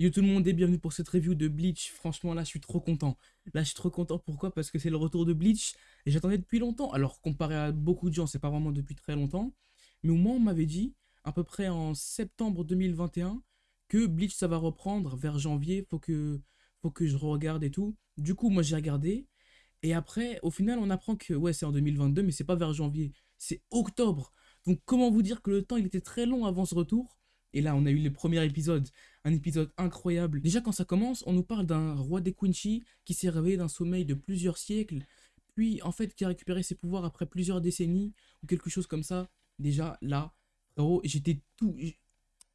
Yo tout le monde et bienvenue pour cette review de Bleach. Franchement là je suis trop content. Là je suis trop content pourquoi? Parce que c'est le retour de Bleach et j'attendais depuis longtemps. Alors comparé à beaucoup de gens c'est pas vraiment depuis très longtemps. Mais au moins on m'avait dit à peu près en septembre 2021 que Bleach ça va reprendre vers janvier. Faut que, faut que je regarde et tout. Du coup moi j'ai regardé. Et après au final on apprend que ouais c'est en 2022 mais c'est pas vers janvier. C'est octobre. Donc comment vous dire que le temps il était très long avant ce retour? Et là, on a eu le premier épisode, un épisode incroyable. Déjà, quand ça commence, on nous parle d'un roi des Quincy qui s'est réveillé d'un sommeil de plusieurs siècles, puis en fait qui a récupéré ses pouvoirs après plusieurs décennies, ou quelque chose comme ça. Déjà, là, j'étais tout...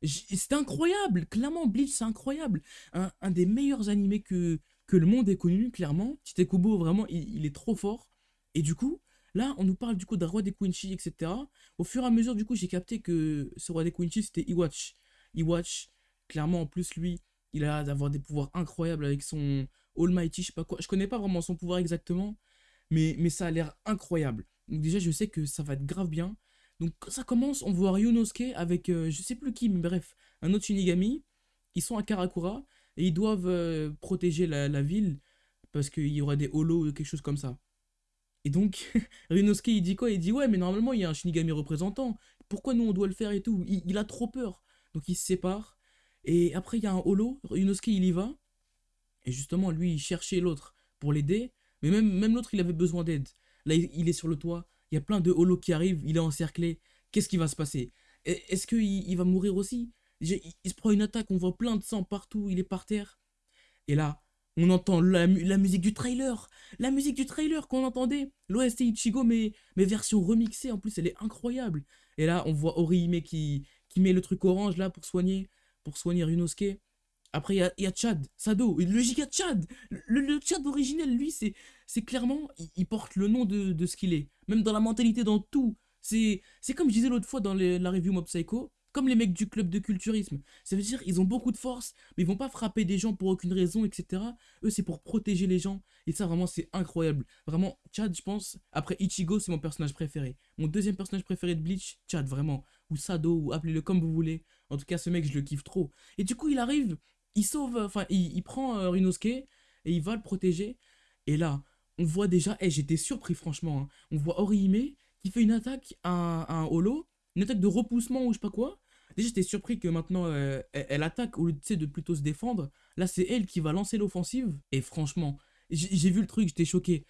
C'était incroyable, clairement, Bleach, c'est incroyable. Un, des meilleurs animés que, le monde ait connu, clairement. Tite-Kubo, vraiment, il, il est trop fort. Et du coup, Là, on nous parle du coup d'un roi des Quincy, etc. Au fur et à mesure, du coup, j'ai capté que ce roi des Quincy, c'était Iwatch. Iwatch, clairement, en plus, lui, il a d'avoir des pouvoirs incroyables avec son Almighty, je sais pas quoi. Je connais pas vraiment son pouvoir exactement, mais, ça a l'air incroyable. Donc déjà, je sais que ça va être grave bien. Donc ça commence, on voit Ryunosuke avec, euh, je sais plus qui, mais bref, un autre Shinigami. Ils sont à Karakura et ils doivent euh, protéger la, la ville parce qu'il y aura des holos ou quelque chose comme ça. Et donc, Rinosuke, il dit quoi? Il dit, ouais, mais normalement, il y a un Shinigami représentant. Pourquoi nous, on doit le faire et tout? Il, a trop peur. Donc, il se sépare. Et après, il y a un holo. Rinosuke, il y va. Et justement, lui, il cherchait l'autre pour l'aider. Mais même, l'autre, il avait besoin d'aide. Là, il, est sur le toit. Il y a plein de holos qui arrivent. Il est encerclé. Qu'est-ce qui va se passer? Est-ce qu'il il va mourir aussi? Il, il se prend une attaque. On voit plein de sang partout. Il est par terre. Et là, on entend la, musique du trailer, la musique du trailer qu'on entendait, l'OST Ichigo mais, mais version remixée, en plus elle est incroyable. Et là on voit Orihime qui, qui met le truc orange là pour soigner, pour soigner Ryunosuke. Après il y a, Chad, Sado, le giga Chad, le, Chad originel lui c'est clairement, il, porte le nom de, ce qu'il est, même dans la mentalité, dans tout. C'est comme je disais l'autre fois dans la review Mob Psycho, comme les mecs du club de culturisme. Ça veut dire ils ont beaucoup de force, mais ils vont pas frapper des gens pour aucune raison, etc. Eux, c'est pour protéger les gens. Et ça, vraiment, c'est incroyable. Vraiment, Chad, je pense, après Ichigo, c'est mon personnage préféré. Mon deuxième personnage préféré de Bleach, Chad, vraiment. Ou Sado, ou appelez-le comme vous voulez. En tout cas, ce mec, je le kiffe trop. Et du coup, il arrive, il sauve, enfin, il, prend euh, Rinosuke, et il va le protéger. Et là, on voit déjà, et j'étais surpris franchement, hein. on voit Orihime qui fait une attaque à, à un holo, une attaque de repoussement ou je sais pas quoi, Déjà, j'étais surpris que maintenant, euh, elle, attaque au lieu de plutôt se défendre. Là, c'est elle qui va lancer l'offensive. Et franchement, j'ai vu le truc, j'étais choqué.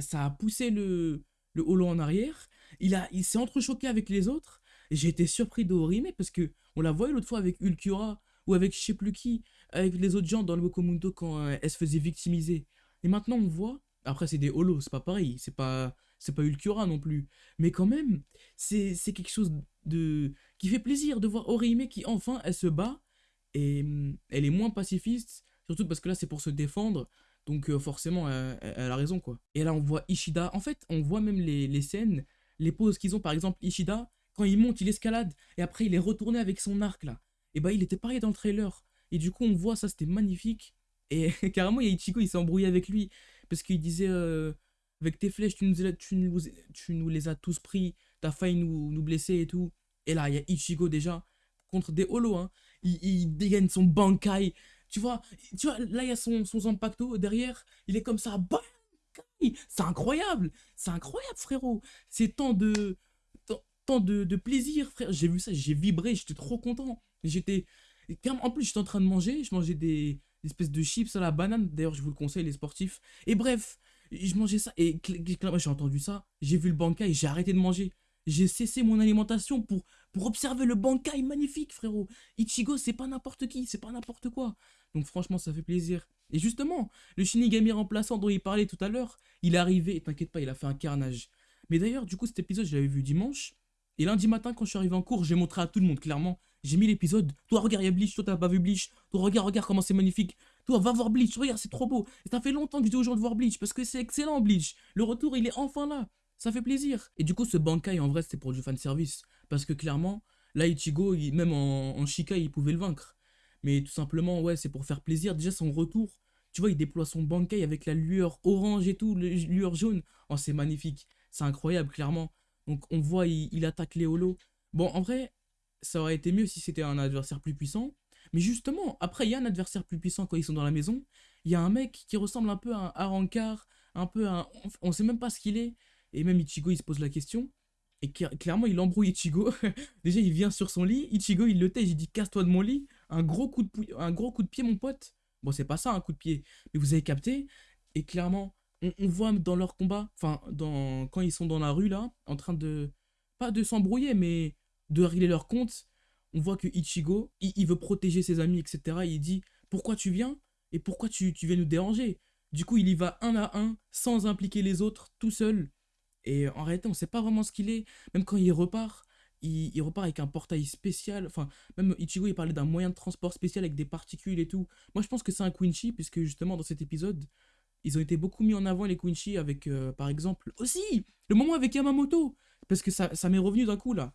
ça a poussé le, le holo en arrière. Il, il s'est entrechoqué avec les autres. J'ai été surpris d'Orime parce que on la voyait l'autre fois avec Ulcura ou avec je sais plus qui, avec les autres gens dans le Bokomundo quand euh, elle se faisait victimiser. Et maintenant, on voit. Après, c'est des holos, c'est pas pareil. C'est pas, c'est pas Ulcura non plus. Mais quand même, c'est quelque chose de qui fait plaisir de voir Orihime qui enfin elle se bat. Et mm, elle est moins pacifiste surtout parce que là c'est pour se défendre. Donc euh, forcément elle, a raison quoi. Et là on voit Ishida. En fait on voit même les, scènes les poses qu'ils ont. Par exemple Ishida quand il monte il escalade. Et après il est retourné avec son arc là. Et bah il était pareil dans le trailer. Et du coup on voit ça c'était magnifique. Et carrément il y a Ichigo il s'est embrouillé avec lui. Parce qu'il disait euh, avec tes flèches tu nous, tu, tu nous les as tous pris. T'as failli nous, nous blesser et tout et là, il y a Ichigo déjà contre des holos. Hein. Il, dégaine son Bankai. Tu vois, tu vois là, il y a son, son Zampacto derrière. Il est comme ça. Bankai C'est incroyable. C'est incroyable, frérot. C'est tant de, tant, de, de plaisir, frère. J'ai vu ça, j'ai vibré. J'étais trop content. J'étais... En plus, j'étais en train de manger. Je mangeais des, espèces de chips à la banane. D'ailleurs, je vous le conseille, les sportifs. Et bref, je mangeais ça. Et j'ai entendu ça. J'ai vu le Bankai. J'ai arrêté de manger. J'ai cessé mon alimentation pour, observer le Bankai magnifique, frérot. Ichigo, c'est pas n'importe qui, c'est pas n'importe quoi. Donc franchement, ça fait plaisir. Et justement, le Shinigami remplaçant dont il parlait tout à l'heure, il est arrivé, et t'inquiète pas, il a fait un carnage. Mais d'ailleurs, du coup, cet épisode, je l'avais vu dimanche. Et lundi matin, quand je suis arrivé en cours, j'ai montré à tout le monde, clairement. J'ai mis l'épisode. Toi, regarde, il y a Bleach. Toi, t'as pas vu Bleach. Toi, regarde, regarde comment c'est magnifique. Toi, va voir Bleach. Regarde, c'est trop beau. Et ça fait longtemps que je dis aux gens de voir Bleach parce que c'est excellent, Bleach. Le retour, il est enfin là ça fait plaisir. Et du coup, ce Bankai, en vrai, c'était pour du fanservice. Parce que clairement, là, Ichigo, même en, en Shika, il pouvait le vaincre. Mais tout simplement, ouais, c'est pour faire plaisir. Déjà, son retour, tu vois, il déploie son Bankai avec la lueur orange et tout, la lueur jaune. Oh, c'est magnifique. C'est incroyable, clairement. Donc, on voit, il, attaque les holos. Bon, en vrai, ça aurait été mieux si c'était un adversaire plus puissant. Mais justement, après, il y a un adversaire plus puissant quand ils sont dans la maison. Il y a un mec qui ressemble un peu à un Arankar, un peu à un... On sait même pas ce qu'il est. Et même Ichigo, il se pose la question. Et clairement, il embrouille Ichigo. Déjà, il vient sur son lit. Ichigo, il le tège. Il dit Casse-toi de mon lit. Un gros, coup de un gros coup de pied, mon pote. Bon, c'est pas ça, un coup de pied. Mais vous avez capté. Et clairement, on, voit dans leur combat, enfin, dans, quand ils sont dans la rue, là, en train de. Pas de s'embrouiller, mais de régler leur compte. On voit que Ichigo, il, veut protéger ses amis, etc. il dit Pourquoi tu viens Et pourquoi tu, tu viens nous déranger? Du coup, il y va un à un, sans impliquer les autres, tout seul. Et en réalité, on sait pas vraiment ce qu'il est. Même quand il repart, il, repart avec un portail spécial. Enfin, même Ichigo, il parlait d'un moyen de transport spécial avec des particules et tout. Moi, je pense que c'est un Quincy, puisque justement, dans cet épisode, ils ont été beaucoup mis en avant, les Quincy, avec, euh, par exemple, aussi, le moment avec Yamamoto. Parce que ça, ça m'est revenu d'un coup, là.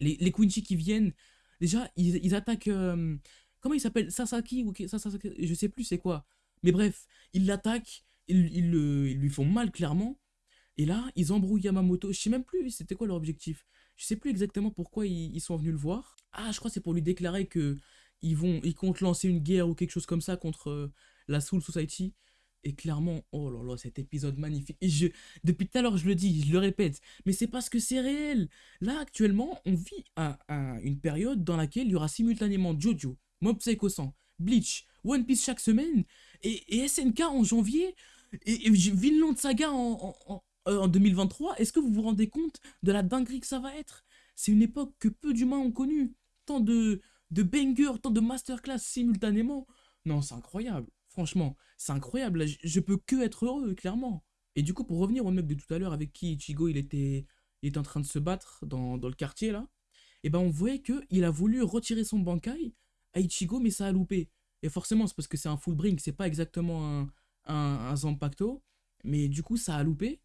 Les, les qui viennent, déjà, ils, attaquent... Euh, comment il s'appelle? Sasaki ou Sasaki, Je sais plus c'est quoi. Mais bref, ils l'attaquent, ils, ils, ils, lui font mal, clairement. Et là, ils embrouillent Yamamoto. Je sais même plus c'était quoi leur objectif. Je sais plus exactement pourquoi ils, sont venus le voir. Ah, je crois que c'est pour lui déclarer que ils vont, ils comptent lancer une guerre ou quelque chose comme ça contre euh, la Soul Society. Et clairement, oh là là, cet épisode magnifique. Et depuis tout à l'heure, je le dis, je le répète, mais c'est parce que c'est réel. Là, actuellement, on vit à, une période dans laquelle il y aura simultanément Jojo, Mob Psycho 100, Bleach, One Piece chaque semaine, et, SNK en janvier, et, et Vinland Saga en, euh, en 2023, est-ce que vous vous rendez compte de la dinguerie que ça va être? C'est une époque que peu d'humains ont connue. Tant de, de bangers, tant de masterclass simultanément. Non, c'est incroyable. Franchement, c'est incroyable. Je, peux que être heureux, clairement. Et du coup, pour revenir au mec de tout à l'heure avec qui Ichigo il était, il en train de se battre dans, le quartier là, et eh ben on voyait qu'il a voulu retirer son bankai à Ichigo, mais ça a loupé. Et forcément, c'est parce que c'est un full bring, c'est pas exactement un, un, un Zampacto, mais du coup, ça a loupé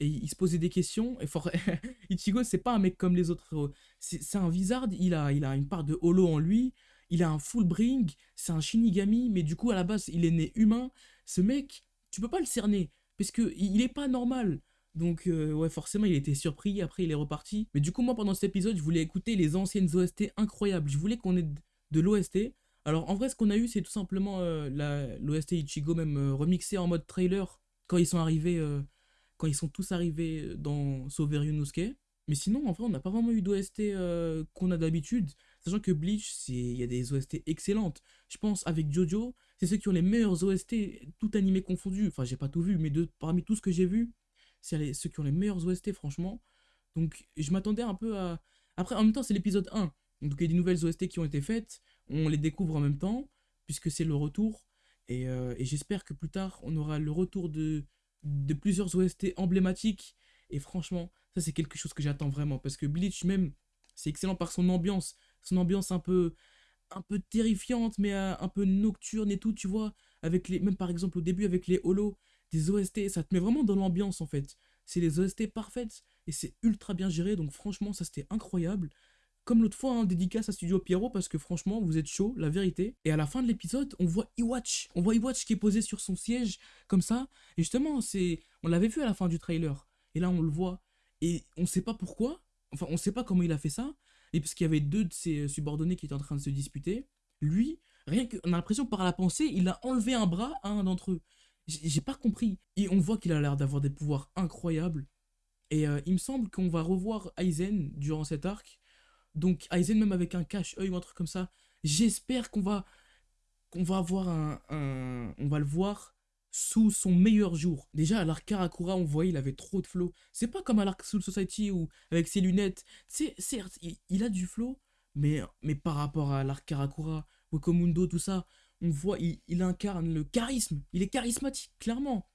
et il se posait des questions. Et for... Ichigo, c'est pas un mec comme les autres. C'est un wizard, il a, il a une part de holo en lui, il a un full bring, c'est un shinigami, mais du coup, à la base, il est né humain. Ce mec, tu peux pas le cerner, parce que il est pas normal. Donc, euh, ouais, forcément, il était surpris, après, il est reparti. Mais du coup, moi, pendant cet épisode, je voulais écouter les anciennes OST incroyables. Je voulais qu'on ait de l'OST. Alors, en vrai, ce qu'on a eu, c'est tout simplement euh, l'OST Ichigo, même euh, remixé en mode trailer, quand ils sont arrivés quand ils sont tous arrivés euh, dans Sauver Yunosuke. Mais sinon, en vrai, on n'a pas vraiment eu d'OST euh, qu'on a d'habitude. Sachant que Bleach, il y a des OST excellentes. Je pense avec Jojo, c'est ceux qui ont les meilleurs OST, tout animé confondu. Enfin, j'ai pas tout vu, mais de, parmi tout ce que j'ai vu, c'est ceux qui ont les meilleurs OST, franchement. Donc, je m'attendais un peu à. Après, en même temps, c'est l'épisode 1. Donc, il y a des nouvelles OST qui ont été faites. On les découvre en même temps, puisque c'est le retour. Et, euh, et j'espère que plus tard, on aura le retour de, de plusieurs OST emblématiques. Et franchement, ça c'est quelque chose que j'attends vraiment. Parce que Bleach même, c'est excellent par son ambiance. Son ambiance un peu, un peu terrifiante, mais euh, un peu nocturne et tout, tu vois. Avec les, même par exemple au début avec les holos, des OST, ça te met vraiment dans l'ambiance en fait. C'est les OST parfaites et c'est ultra bien géré. Donc franchement, ça c'était incroyable. Comme l'autre fois, hein, dédicace à Studio Pierrot parce que franchement, vous êtes chaud, la vérité. Et à la fin de l'épisode, on voit Iwatch. On voit Iwatch qui est posé sur son siège, comme ça. Et justement, c'est, on l'avait vu à la fin du trailer. Et là, on le voit. Et on sait pas pourquoi. Enfin, on sait pas comment il a fait ça. Et parce qu'il y avait deux de ses subordonnés qui étaient en train de se disputer. Lui, rien que, on a l'impression par la pensée, il a enlevé un bras à un d'entre eux. J'ai pas compris. Et on voit qu'il a l'air d'avoir des pouvoirs incroyables. Et euh, il me semble qu'on va revoir Aizen durant cet arc. Donc Aizen même avec un cache-œil ou un truc comme ça, j'espère qu'on va qu'on va avoir un, on va le voir sous son meilleur jour. Déjà à l'arc Karakura, on voyait il avait trop de flow. C'est pas comme à l'arc Soul Society ou avec ses lunettes. C'est certes, il, a du flow, mais mais par rapport à l'arc Karakura, Komundo, tout ça, on voit il, incarne le charisme. Il est charismatique clairement.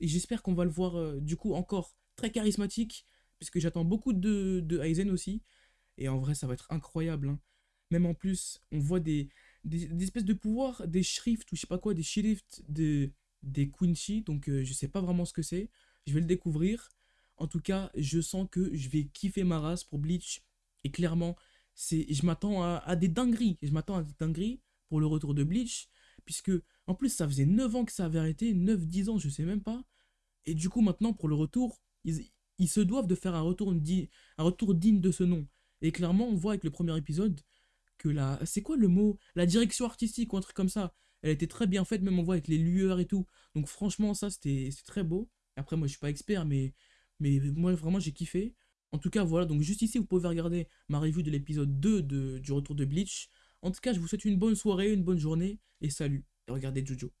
Et j'espère qu'on va le voir euh, du coup encore très charismatique puisque j'attends beaucoup de, de Aizen aussi. Et en vrai, ça va être incroyable. Hein. Même en plus, on voit des, des, espèces de pouvoirs, des shrifts ou je sais pas quoi, des shifts de, des Quincy. Donc euh, je sais pas vraiment ce que c'est. Je vais le découvrir. En tout cas, je sens que je vais kiffer ma race pour Bleach. Et clairement, c'est, je m'attends à, à, des dingueries. Je m'attends à des dingueries pour le retour de Bleach. Puisque, en plus, ça faisait 9 ans que ça avait arrêté. 9-10 ans, je sais même pas. Et du coup, maintenant, pour le retour, ils, ils se doivent de faire un retour, un retour digne de ce nom. Et clairement, on voit avec le premier épisode que la. C'est quoi le mot? La direction artistique ou un truc comme ça. Elle était très bien faite, même on voit avec les lueurs et tout. Donc franchement, ça, c'était très beau. Après, moi, je suis pas expert, mais, mais moi, vraiment, j'ai kiffé. En tout cas, voilà, donc juste ici, vous pouvez regarder ma review de l'épisode 2 de, du retour de Bleach. En tout cas, je vous souhaite une bonne soirée, une bonne journée, et salut. Et regardez Jojo.